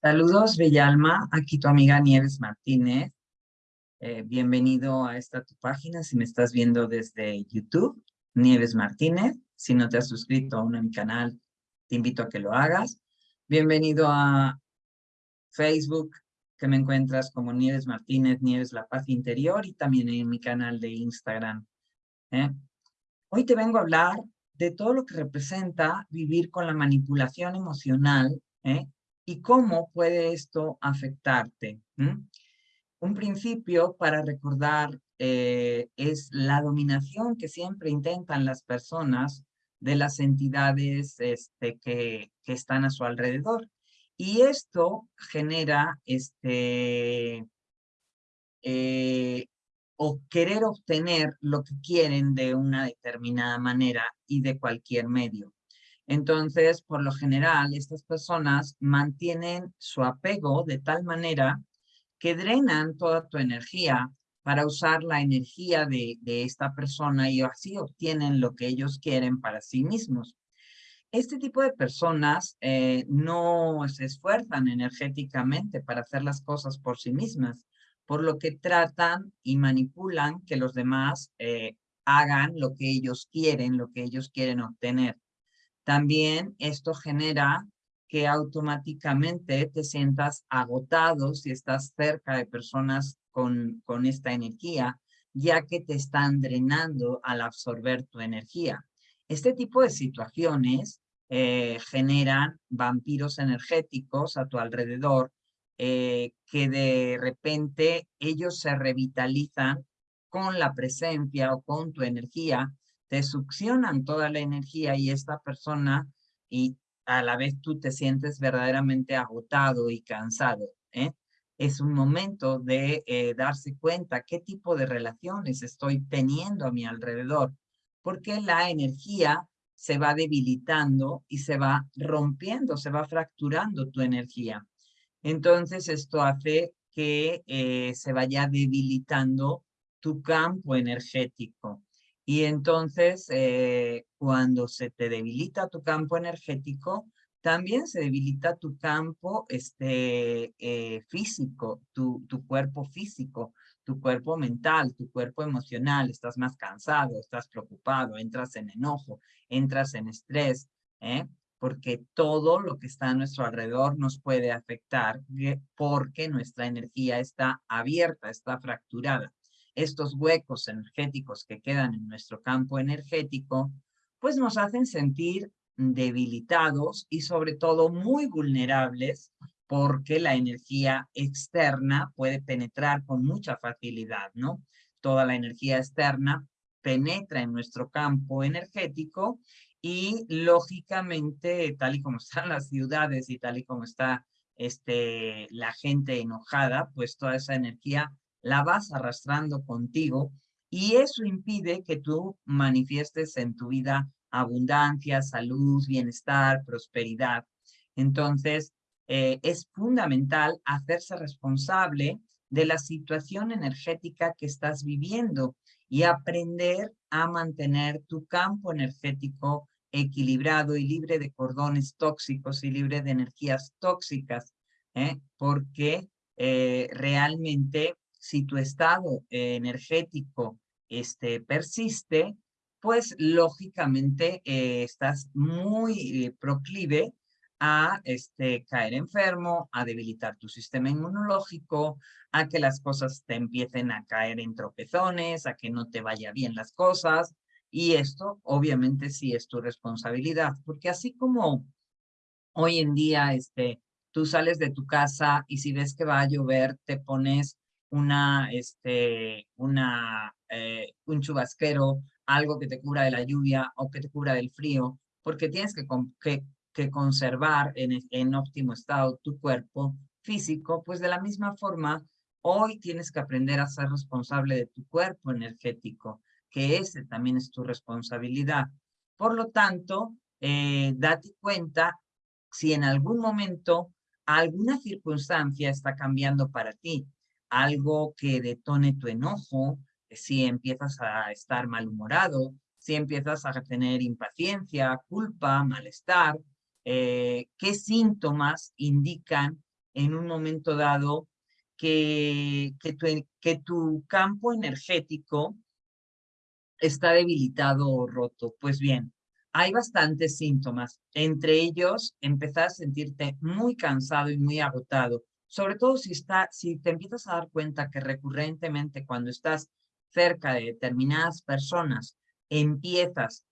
Saludos, Bellalma. Aquí tu amiga Nieves Martínez. Eh, bienvenido a esta tu página si me estás viendo desde YouTube, Nieves Martínez. Si no te has suscrito aún a mi canal, te invito a que lo hagas. Bienvenido a Facebook, que me encuentras como Nieves Martínez, Nieves La Paz Interior y también en mi canal de Instagram. ¿eh? Hoy te vengo a hablar de todo lo que representa vivir con la manipulación emocional ¿eh? Y cómo puede esto afectarte. Un principio para recordar eh, es la dominación que siempre intentan las personas de las entidades este, que, están a su alrededor. Y esto genera este, eh, o querer obtener lo que quieren de una determinada manera y de cualquier medio. Entonces, por lo general, estas personas mantienen su apego de tal manera que drenan toda tu energía para usar la energía de, esta persona y así obtienen lo que ellos quieren para sí mismos. Este tipo de personas eh, no se esfuerzan energéticamente para hacer las cosas por sí mismas, por lo que tratan y manipulan que los demás eh, hagan lo que ellos quieren, lo que ellos quieren obtener. También esto genera que automáticamente te sientas agotado si estás cerca de personas con, con esta energía, ya que te están drenando al absorber tu energía. Este tipo de situaciones eh, generan vampiros energéticos a tu alrededor eh, que de repente ellos se revitalizan con la presencia o con tu energía te succionan toda la energía y esta persona y a la vez tú te sientes verdaderamente agotado y cansado. ¿eh? Es un momento de eh, darse cuenta qué tipo de relaciones estoy teniendo a mi alrededor, porque la energía se va debilitando y se va rompiendo, se va fracturando tu energía. Entonces esto hace que eh, se vaya debilitando tu campo energético. Y entonces, eh, cuando se te debilita tu campo energético, también se debilita tu campo este, eh, físico, tu, tu cuerpo físico, tu cuerpo mental, tu cuerpo emocional, estás más cansado, estás preocupado, entras en enojo, entras en estrés, ¿eh? porque todo lo que está a nuestro alrededor nos puede afectar porque nuestra energía está abierta, está fracturada estos huecos energéticos que quedan en nuestro campo energético, pues nos hacen sentir debilitados y sobre todo muy vulnerables porque la energía externa puede penetrar con mucha facilidad, ¿no? Toda la energía externa penetra en nuestro campo energético y lógicamente, tal y como están las ciudades y tal y como está este, la gente enojada, pues toda esa energía la vas arrastrando contigo y eso impide que tú manifiestes en tu vida abundancia, salud, bienestar, prosperidad. Entonces, eh, es fundamental hacerse responsable de la situación energética que estás viviendo y aprender a mantener tu campo energético equilibrado y libre de cordones tóxicos y libre de energías tóxicas, ¿eh? porque eh, realmente si tu estado energético este, persiste, pues lógicamente eh, estás muy eh, proclive a este, caer enfermo, a debilitar tu sistema inmunológico, a que las cosas te empiecen a caer en tropezones, a que no te vaya bien las cosas. Y esto obviamente sí es tu responsabilidad, porque así como hoy en día este, tú sales de tu casa y si ves que va a llover, te pones una, este, una, eh, un chubasquero, algo que te cubra de la lluvia o que te cubra del frío, porque tienes que, que, que conservar en, en óptimo estado tu cuerpo físico, pues de la misma forma, hoy tienes que aprender a ser responsable de tu cuerpo energético, que ese también es tu responsabilidad. Por lo tanto, eh, date cuenta si en algún momento alguna circunstancia está cambiando para ti, algo que detone tu enojo, si empiezas a estar malhumorado, si empiezas a tener impaciencia, culpa, malestar, eh, qué síntomas indican en un momento dado que, que tu campo energético está debilitado o roto. Pues bien, hay bastantes síntomas. Entre ellos, empezar a sentirte muy cansado y muy agotado. Sobre todo si, está, si te empiezas a dar cuenta que recurrentemente cuando estás cerca de determinadas personas, empiezas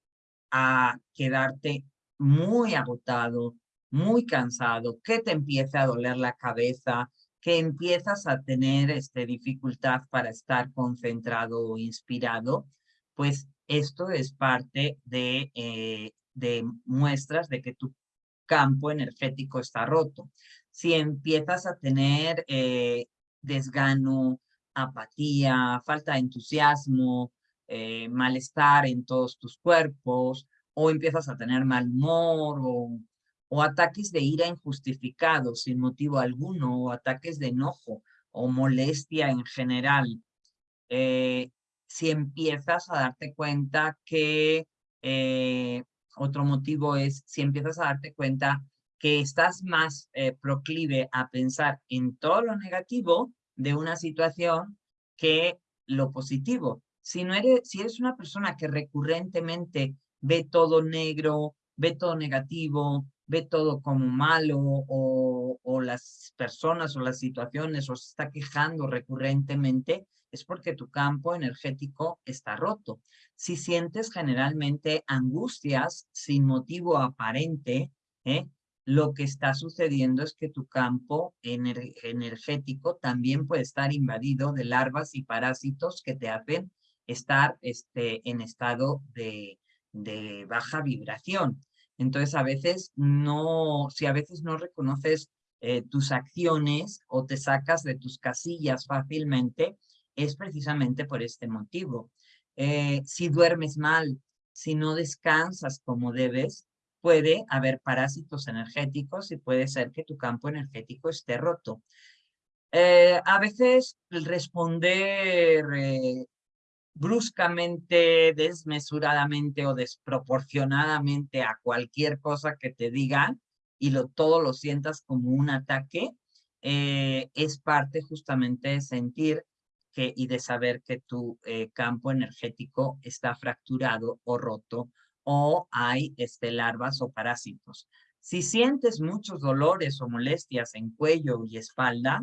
a quedarte muy agotado, muy cansado, que te empiece a doler la cabeza, que empiezas a tener este, dificultad para estar concentrado o inspirado, pues esto es parte de, eh, de muestras de que tu campo energético está roto. Si empiezas a tener eh, desgano, apatía, falta de entusiasmo, eh, malestar en todos tus cuerpos, o empiezas a tener mal humor, o, ataques de ira injustificados sin motivo alguno, o ataques de enojo, o molestia en general. Eh, si empiezas a darte cuenta que otro motivo es si empiezas a darte cuenta que estás más proclive a pensar en todo lo negativo de una situación que lo positivo. Si, no eres, si eres una persona que recurrentemente ve todo negro, ve todo negativo, ve todo como malo o, o las personas o las situaciones o se está quejando recurrentemente, es porque tu campo energético está roto. Si sientes generalmente angustias sin motivo aparente, ¿eh? Lo que está sucediendo es que tu campo energético también puede estar invadido de larvas y parásitos que te hacen estar este, en estado de, baja vibración. Entonces, a veces no, si a veces no reconoces eh, tus acciones o te sacas de tus casillas fácilmente, es precisamente por este motivo. Eh, si duermes mal, si no descansas como debes, puede haber parásitos energéticos y puede ser que tu campo energético esté roto. Eh, a veces responder bruscamente, desmesuradamente o desproporcionadamente a cualquier cosa que te digan y lo, todo lo sientas como un ataque, eh, es parte justamente de sentir que, y de saber que tu eh, campo energético está fracturado o roto o hay este, larvas o parásitos. Si sientes muchos dolores o molestias en cuello y espalda,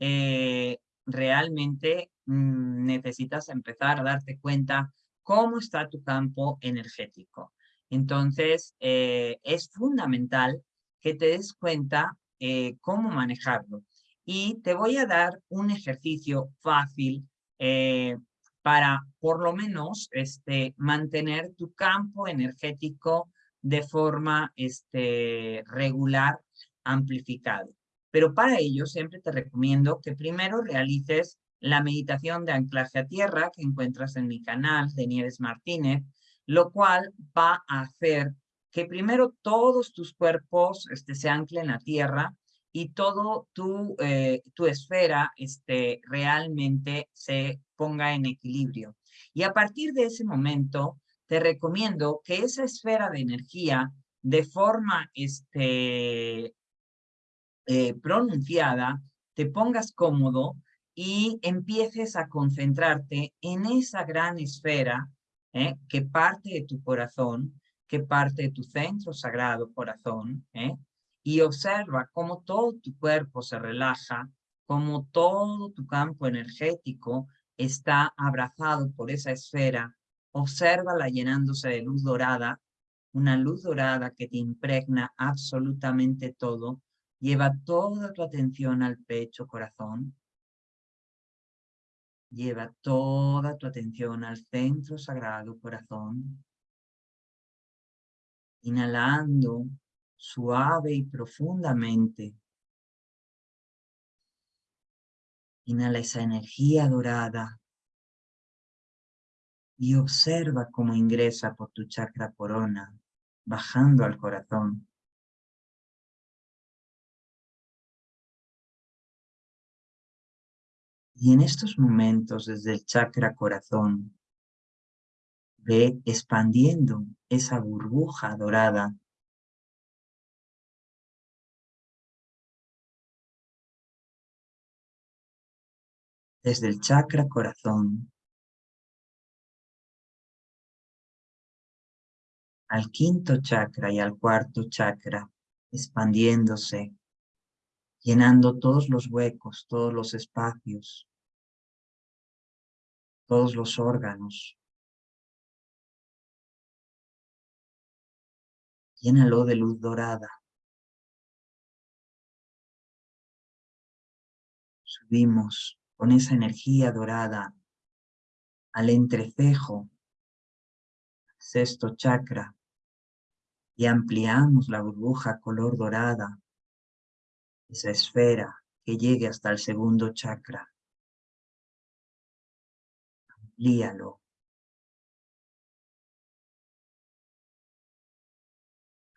eh, realmente mm, necesitas empezar a darte cuenta cómo está tu campo energético. Entonces, eh, es fundamental que te des cuenta eh, cómo manejarlo. Y te voy a dar un ejercicio fácil para, por lo menos, este, mantener tu campo energético de forma este, regular, amplificado. Pero para ello siempre te recomiendo que primero realices la meditación de anclaje a tierra que encuentras en mi canal de Nieves Martínez, lo cual va a hacer que primero todos tus cuerpos este, se anclen a tierra y todo tu, eh, tu esfera este, realmente se ponga en equilibrio. Y a partir de ese momento, te recomiendo que esa esfera de energía, de forma este, eh, pronunciada, te pongas cómodo y empieces a concentrarte en esa gran esfera ¿eh? que parte de tu corazón, que parte de tu centro sagrado corazón, ¿eh? y observa cómo todo tu cuerpo se relaja, cómo todo tu campo energético está abrazado por esa esfera, obsérvala llenándose de luz dorada, una luz dorada que te impregna absolutamente todo Lleva toda tu atención al pecho, corazón. Lleva toda tu atención al centro sagrado, corazón. Inhalando suave y profundamente. Inhala esa energía dorada y observa cómo ingresa por tu chakra corona, bajando al corazón. Y en estos momentos, desde el chakra corazón, ve expandiendo esa burbuja dorada desde el chakra corazón al quinto chakra y al cuarto chakra, expandiéndose, llenando todos los huecos, todos los espacios, todos los órganos. Llénalo de luz dorada. Subimos con esa energía dorada al entrecejo, sexto chakra, y ampliamos la burbuja color dorada, esa esfera que llegue hasta el segundo chakra. Amplíalo.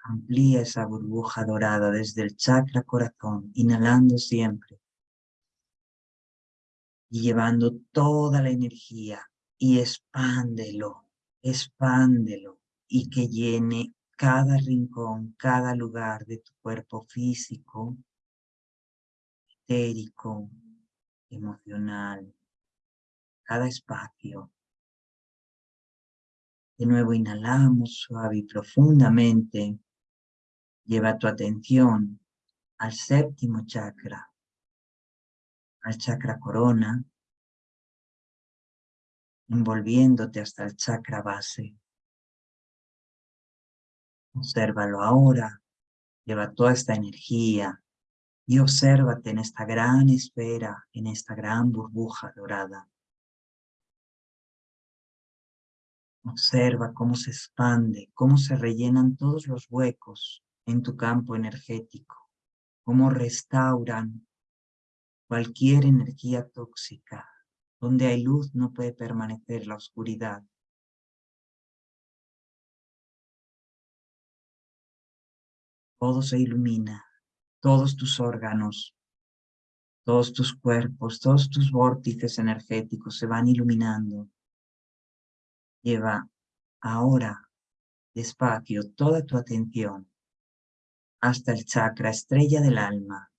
Amplía esa burbuja dorada desde el chakra corazón, inhalando siempre. Y llevando toda la energía y expándelo, expándelo y que llene cada rincón, cada lugar de tu cuerpo físico, etérico, emocional, cada espacio. De nuevo inhalamos suave y profundamente. Lleva tu atención al séptimo chakra, al chakra corona, envolviéndote hasta el chakra base. Obsérvalo ahora, lleva toda esta energía y obsérvate en esta gran esfera, en esta gran burbuja dorada. Observa cómo se expande, cómo se rellenan todos los huecos en tu campo energético, cómo restauran cualquier energía tóxica. Donde hay luz no puede permanecer la oscuridad. todo se ilumina, todos tus órganos, todos tus cuerpos, todos tus vórtices energéticos se van iluminando. Lleva ahora despacio toda tu atención hasta el chakra estrella del alma,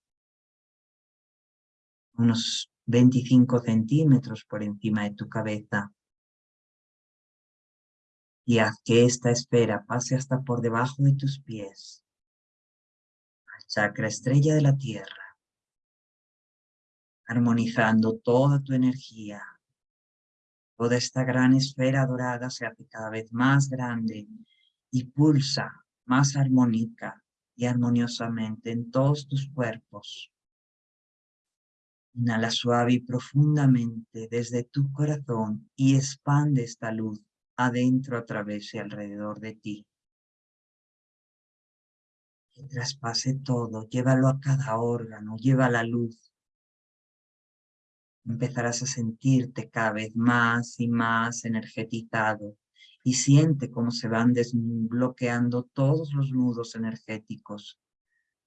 unos 25 centímetros por encima de tu cabeza. Y haz que esta esfera pase hasta por debajo de tus pies chakra estrella de la tierra, armonizando toda tu energía. Toda esta gran esfera dorada se hace cada vez más grande y pulsa más armónica y armoniosamente en todos tus cuerpos. Inhala suave y profundamente desde tu corazón y expande esta luz adentro, a través y alrededor de ti que traspase todo, llévalo a cada órgano, lleva la luz. Empezarás a sentirte cada vez más y más energetizado y siente cómo se van desbloqueando todos los nudos energéticos,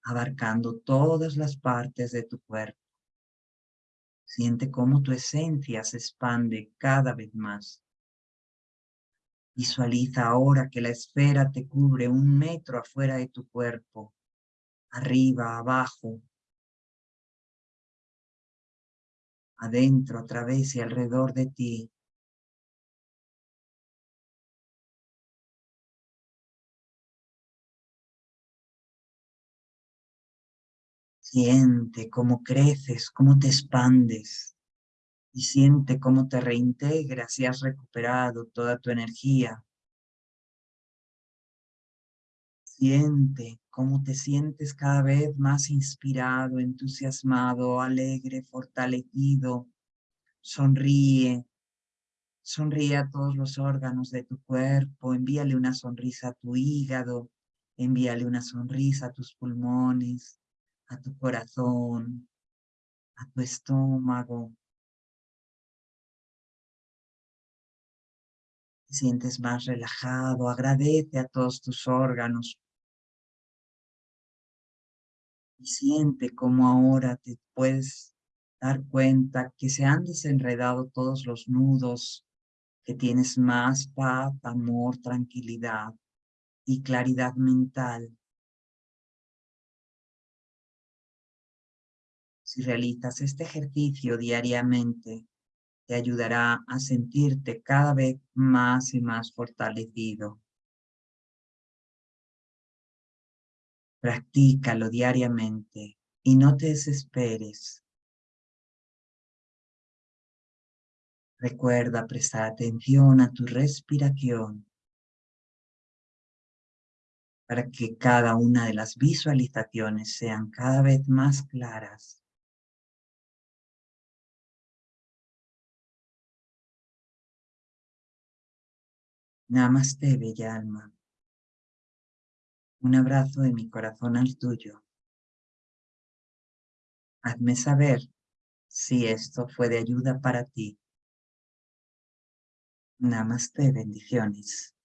abarcando todas las partes de tu cuerpo. Siente cómo tu esencia se expande cada vez más. Visualiza ahora que la esfera te cubre un metro afuera de tu cuerpo, arriba, abajo, adentro, a través y alrededor de ti. Siente cómo creces, cómo te expandes y siente cómo te reintegras y has recuperado toda tu energía. Siente cómo te sientes cada vez más inspirado, entusiasmado, alegre, fortalecido. Sonríe. Sonríe a todos los órganos de tu cuerpo. Envíale una sonrisa a tu hígado. Envíale una sonrisa a tus pulmones, a tu corazón, a tu estómago, te sientes más relajado, agradece a todos tus órganos. Y siente cómo ahora te puedes dar cuenta que se han desenredado todos los nudos, que tienes más paz, amor, tranquilidad y claridad mental. Si realizas este ejercicio diariamente, te ayudará a sentirte cada vez más y más fortalecido. Practícalo diariamente y no te desesperes. Recuerda prestar atención a tu respiración para que cada una de las visualizaciones sean cada vez más claras. Namaste, bella alma. Un abrazo de mi corazón al tuyo. Hazme saber si esto fue de ayuda para ti. Namaste, bendiciones.